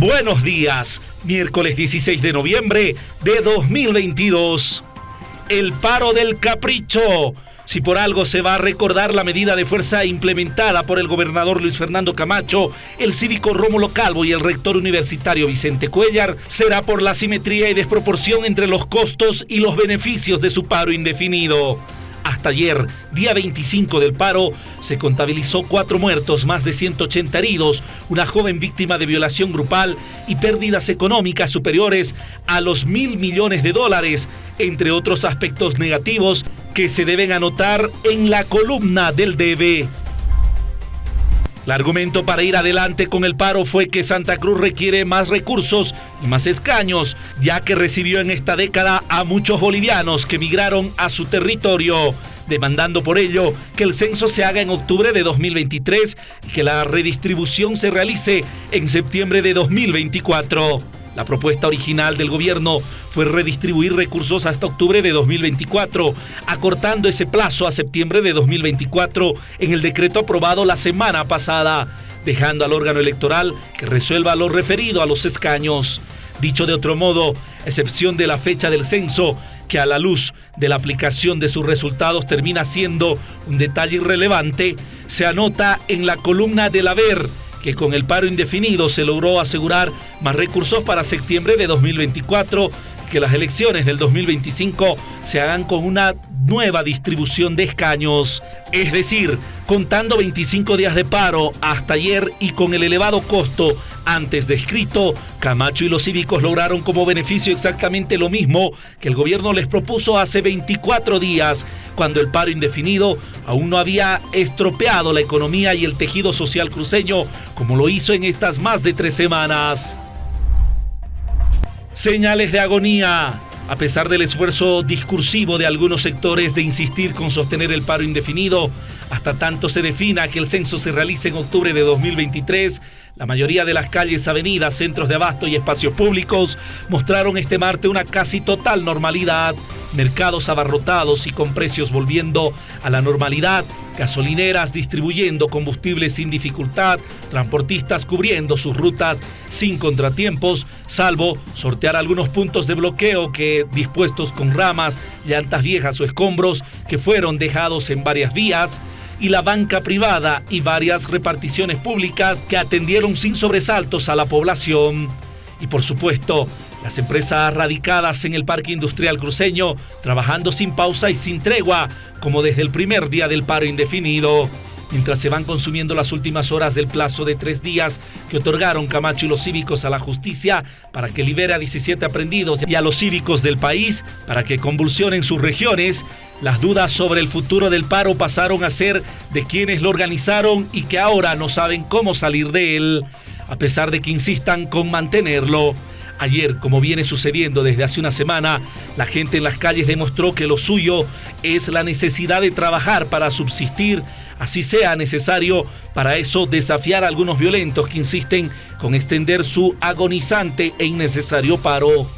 Buenos días, miércoles 16 de noviembre de 2022. El paro del capricho. Si por algo se va a recordar la medida de fuerza implementada por el gobernador Luis Fernando Camacho, el cívico Rómulo Calvo y el rector universitario Vicente Cuellar, será por la simetría y desproporción entre los costos y los beneficios de su paro indefinido. Hasta ayer, día 25 del paro, se contabilizó cuatro muertos, más de 180 heridos, una joven víctima de violación grupal y pérdidas económicas superiores a los mil millones de dólares, entre otros aspectos negativos que se deben anotar en la columna del DB. El argumento para ir adelante con el paro fue que Santa Cruz requiere más recursos y más escaños, ya que recibió en esta década a muchos bolivianos que migraron a su territorio, demandando por ello que el censo se haga en octubre de 2023 y que la redistribución se realice en septiembre de 2024. La propuesta original del gobierno fue redistribuir recursos hasta octubre de 2024, acortando ese plazo a septiembre de 2024 en el decreto aprobado la semana pasada, dejando al órgano electoral que resuelva lo referido a los escaños. Dicho de otro modo, excepción de la fecha del censo, que a la luz de la aplicación de sus resultados termina siendo un detalle irrelevante, se anota en la columna del haber que con el paro indefinido se logró asegurar más recursos para septiembre de 2024, que las elecciones del 2025 se hagan con una nueva distribución de escaños, es decir, contando 25 días de paro hasta ayer y con el elevado costo antes descrito, Camacho y los cívicos lograron como beneficio exactamente lo mismo que el gobierno les propuso hace 24 días, cuando el paro indefinido aún no había estropeado la economía y el tejido social cruceño como lo hizo en estas más de tres semanas. Señales de agonía. A pesar del esfuerzo discursivo de algunos sectores de insistir con sostener el paro indefinido, hasta tanto se defina que el censo se realice en octubre de 2023, la mayoría de las calles, avenidas, centros de abasto y espacios públicos mostraron este martes una casi total normalidad, mercados abarrotados y con precios volviendo a la normalidad, gasolineras distribuyendo combustible sin dificultad, transportistas cubriendo sus rutas sin contratiempos, salvo sortear algunos puntos de bloqueo que dispuestos con ramas, llantas viejas o escombros que fueron dejados en varias vías, y la banca privada y varias reparticiones públicas que atendieron sin sobresaltos a la población. Y por supuesto, las empresas radicadas en el parque industrial cruceño trabajando sin pausa y sin tregua, como desde el primer día del paro indefinido mientras se van consumiendo las últimas horas del plazo de tres días que otorgaron Camacho y los cívicos a la justicia para que libere a 17 aprendidos y a los cívicos del país para que convulsionen sus regiones, las dudas sobre el futuro del paro pasaron a ser de quienes lo organizaron y que ahora no saben cómo salir de él, a pesar de que insistan con mantenerlo. Ayer, como viene sucediendo desde hace una semana, la gente en las calles demostró que lo suyo es la necesidad de trabajar para subsistir así sea necesario para eso desafiar a algunos violentos que insisten con extender su agonizante e innecesario paro.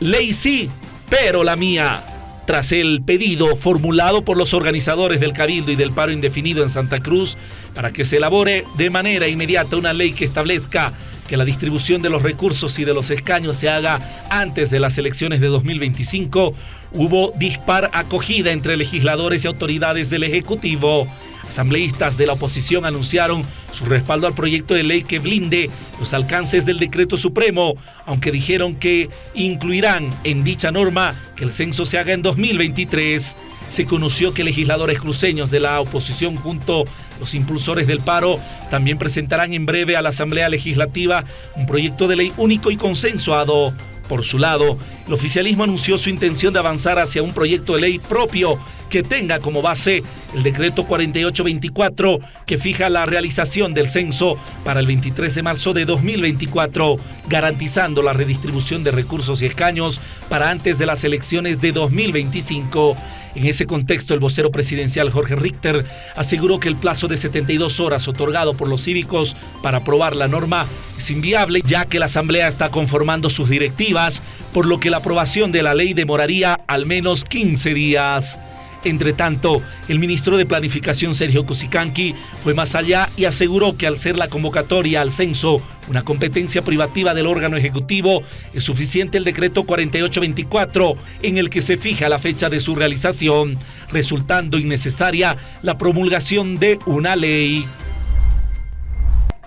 Ley sí, pero la mía. Tras el pedido formulado por los organizadores del Cabildo y del paro indefinido en Santa Cruz para que se elabore de manera inmediata una ley que establezca que la distribución de los recursos y de los escaños se haga antes de las elecciones de 2025, hubo dispar acogida entre legisladores y autoridades del Ejecutivo. Asambleístas de la oposición anunciaron su respaldo al proyecto de ley que blinde los alcances del decreto supremo, aunque dijeron que incluirán en dicha norma que el censo se haga en 2023 se conoció que legisladores cruceños de la oposición junto los impulsores del paro también presentarán en breve a la Asamblea Legislativa un proyecto de ley único y consensuado. Por su lado, el oficialismo anunció su intención de avanzar hacia un proyecto de ley propio que tenga como base el decreto 4824 que fija la realización del censo para el 23 de marzo de 2024, garantizando la redistribución de recursos y escaños para antes de las elecciones de 2025. En ese contexto, el vocero presidencial Jorge Richter aseguró que el plazo de 72 horas otorgado por los cívicos para aprobar la norma es inviable, ya que la Asamblea está conformando sus directivas, por lo que la aprobación de la ley demoraría al menos 15 días. Entre tanto, el ministro de Planificación Sergio Cusicanqui fue más allá y aseguró que al ser la convocatoria al censo una competencia privativa del órgano ejecutivo, es suficiente el decreto 4824 en el que se fija la fecha de su realización, resultando innecesaria la promulgación de una ley.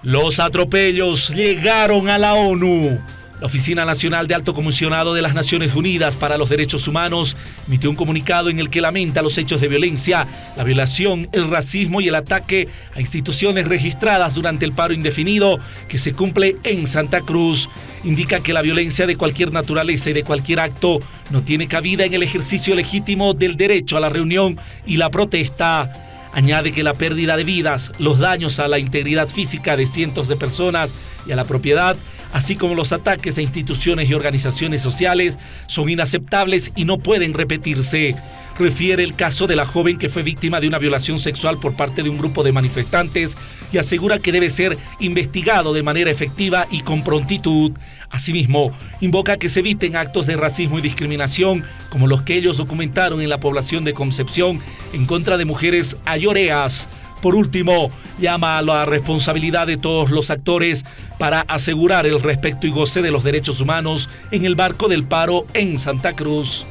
Los atropellos llegaron a la ONU. La Oficina Nacional de Alto Comisionado de las Naciones Unidas para los Derechos Humanos emitió un comunicado en el que lamenta los hechos de violencia, la violación, el racismo y el ataque a instituciones registradas durante el paro indefinido que se cumple en Santa Cruz. Indica que la violencia de cualquier naturaleza y de cualquier acto no tiene cabida en el ejercicio legítimo del derecho a la reunión y la protesta. Añade que la pérdida de vidas, los daños a la integridad física de cientos de personas y a la propiedad así como los ataques a instituciones y organizaciones sociales, son inaceptables y no pueden repetirse. Refiere el caso de la joven que fue víctima de una violación sexual por parte de un grupo de manifestantes y asegura que debe ser investigado de manera efectiva y con prontitud. Asimismo, invoca que se eviten actos de racismo y discriminación como los que ellos documentaron en la población de Concepción en contra de mujeres ayoreas. Por último, llama a la responsabilidad de todos los actores para asegurar el respeto y goce de los derechos humanos en el marco del paro en Santa Cruz.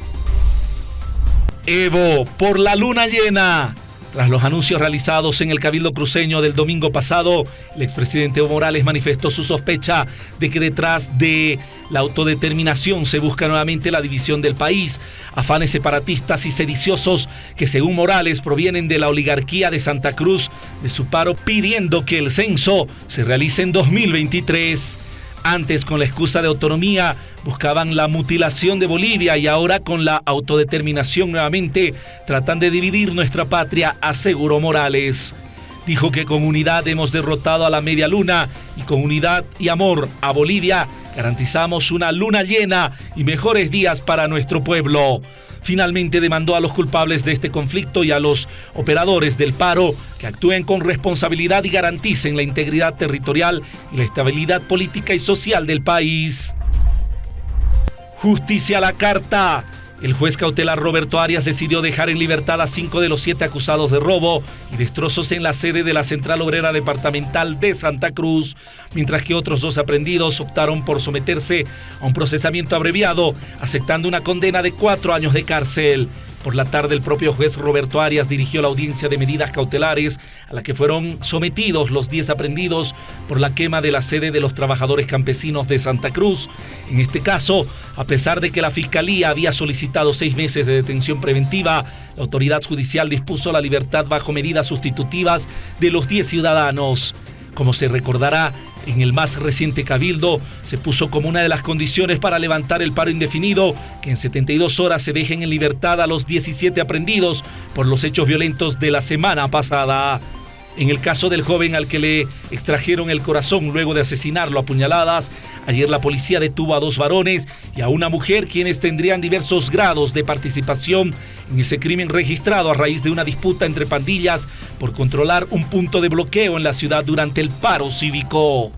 Evo, por la luna llena. Tras los anuncios realizados en el Cabildo Cruceño del domingo pasado, el expresidente Evo Morales manifestó su sospecha de que detrás de la autodeterminación se busca nuevamente la división del país, afanes separatistas y sediciosos que según Morales provienen de la oligarquía de Santa Cruz, de su paro pidiendo que el censo se realice en 2023. Antes, con la excusa de autonomía, buscaban la mutilación de Bolivia y ahora con la autodeterminación nuevamente tratan de dividir nuestra patria, aseguró Morales. Dijo que con unidad hemos derrotado a la media luna y con unidad y amor a Bolivia garantizamos una luna llena y mejores días para nuestro pueblo finalmente demandó a los culpables de este conflicto y a los operadores del paro que actúen con responsabilidad y garanticen la integridad territorial y la estabilidad política y social del país. Justicia a la carta. El juez cautelar Roberto Arias decidió dejar en libertad a cinco de los siete acusados de robo y destrozos en la sede de la Central Obrera Departamental de Santa Cruz, mientras que otros dos aprendidos optaron por someterse a un procesamiento abreviado, aceptando una condena de cuatro años de cárcel. Por la tarde, el propio juez Roberto Arias dirigió la audiencia de medidas cautelares a la que fueron sometidos los 10 aprendidos por la quema de la sede de los trabajadores campesinos de Santa Cruz. En este caso, a pesar de que la Fiscalía había solicitado seis meses de detención preventiva, la autoridad judicial dispuso la libertad bajo medidas sustitutivas de los 10 ciudadanos. Como se recordará, en el más reciente cabildo se puso como una de las condiciones para levantar el paro indefinido que en 72 horas se dejen en libertad a los 17 aprendidos por los hechos violentos de la semana pasada. En el caso del joven al que le extrajeron el corazón luego de asesinarlo a puñaladas, ayer la policía detuvo a dos varones y a una mujer quienes tendrían diversos grados de participación en ese crimen registrado a raíz de una disputa entre pandillas por controlar un punto de bloqueo en la ciudad durante el paro cívico.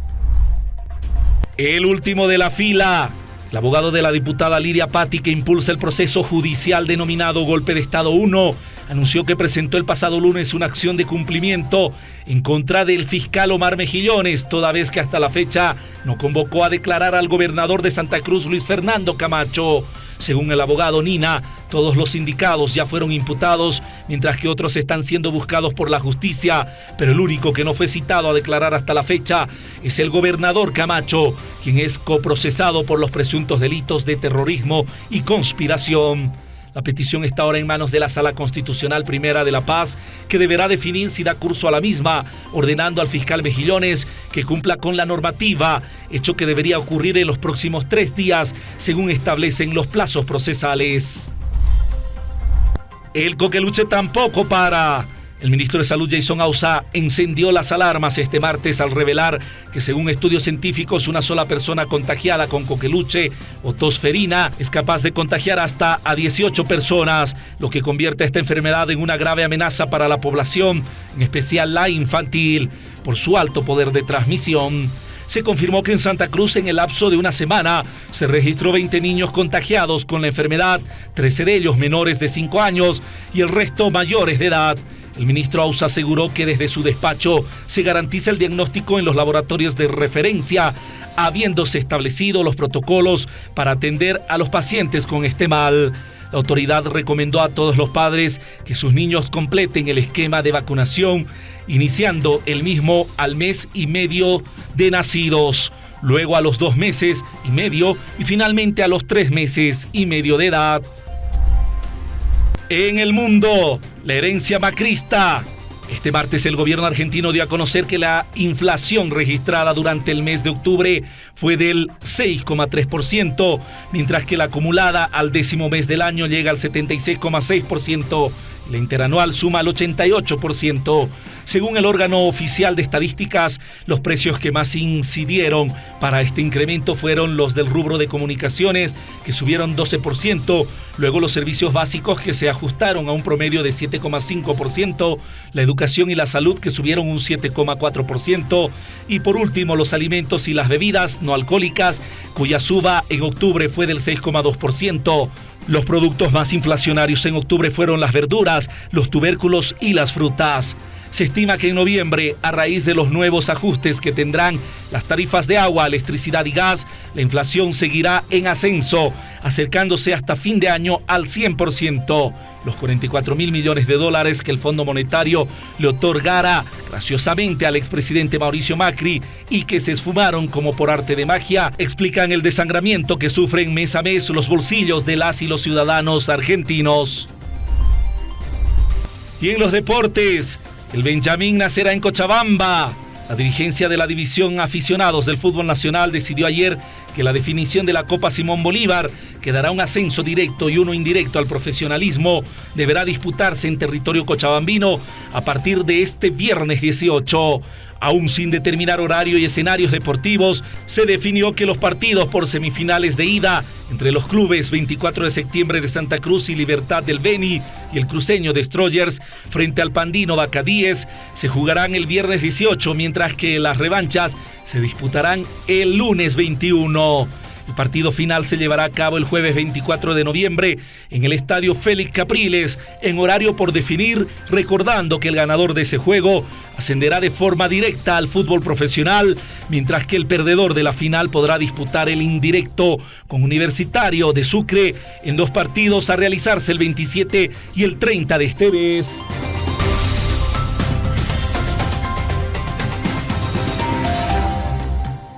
El último de la fila. El abogado de la diputada Lidia Patti, que impulsa el proceso judicial denominado Golpe de Estado 1, anunció que presentó el pasado lunes una acción de cumplimiento en contra del fiscal Omar Mejillones, toda vez que hasta la fecha no convocó a declarar al gobernador de Santa Cruz, Luis Fernando Camacho. Según el abogado Nina, todos los sindicados ya fueron imputados, mientras que otros están siendo buscados por la justicia, pero el único que no fue citado a declarar hasta la fecha es el gobernador Camacho, quien es coprocesado por los presuntos delitos de terrorismo y conspiración. La petición está ahora en manos de la Sala Constitucional Primera de La Paz, que deberá definir si da curso a la misma, ordenando al fiscal Mejillones que cumpla con la normativa, hecho que debería ocurrir en los próximos tres días, según establecen los plazos procesales. El coqueluche tampoco para. El ministro de Salud Jason Ausa encendió las alarmas este martes al revelar que según estudios científicos una sola persona contagiada con coqueluche o tosferina es capaz de contagiar hasta a 18 personas, lo que convierte esta enfermedad en una grave amenaza para la población, en especial la infantil, por su alto poder de transmisión. se confirmó que en Santa Cruz en el lapso de una semana se registró 20 niños contagiados con la enfermedad, 13 de ellos menores de 5 años y el resto mayores de edad. El ministro Ausa aseguró que desde su despacho se garantiza el diagnóstico en los laboratorios de referencia, habiéndose establecido los protocolos para atender a los pacientes con este mal. La autoridad recomendó a todos los padres que sus niños completen el esquema de vacunación, iniciando el mismo al mes y medio de nacidos, luego a los dos meses y medio y finalmente a los tres meses y medio de edad. En el mundo, la herencia macrista este martes el gobierno argentino dio a conocer que la inflación registrada durante el mes de octubre fue del 6,3%, mientras que la acumulada al décimo mes del año llega al 76,6%. La interanual suma al 88%. Según el órgano oficial de estadísticas, los precios que más incidieron para este incremento fueron los del rubro de comunicaciones, que subieron 12%, luego los servicios básicos que se ajustaron a un promedio de 7,5%, la educación y la salud que subieron un 7,4%, y por último los alimentos y las bebidas no alcohólicas, cuya suba en octubre fue del 6,2%. Los productos más inflacionarios en octubre fueron las verduras, los tubérculos y las frutas. Se estima que en noviembre, a raíz de los nuevos ajustes que tendrán las tarifas de agua, electricidad y gas, la inflación seguirá en ascenso, acercándose hasta fin de año al 100%. Los 44 mil millones de dólares que el Fondo Monetario le otorgara graciosamente al expresidente Mauricio Macri y que se esfumaron como por arte de magia, explican el desangramiento que sufren mes a mes los bolsillos de las y los ciudadanos argentinos. Y en los deportes, el Benjamín nacerá en Cochabamba. La dirigencia de la División Aficionados del Fútbol Nacional decidió ayer que la definición de la Copa Simón Bolívar, que dará un ascenso directo y uno indirecto al profesionalismo, deberá disputarse en territorio cochabambino a partir de este viernes 18. Aún sin determinar horario y escenarios deportivos, se definió que los partidos por semifinales de ida entre los clubes 24 de septiembre de Santa Cruz y Libertad del Beni y el cruceño Destroyers frente al Pandino Bacadíes se jugarán el viernes 18, mientras que las revanchas se disputarán el lunes 21. El partido final se llevará a cabo el jueves 24 de noviembre en el estadio Félix Capriles, en horario por definir, recordando que el ganador de ese juego ascenderá de forma directa al fútbol profesional, mientras que el perdedor de la final podrá disputar el indirecto con Universitario de Sucre en dos partidos a realizarse el 27 y el 30 de este mes.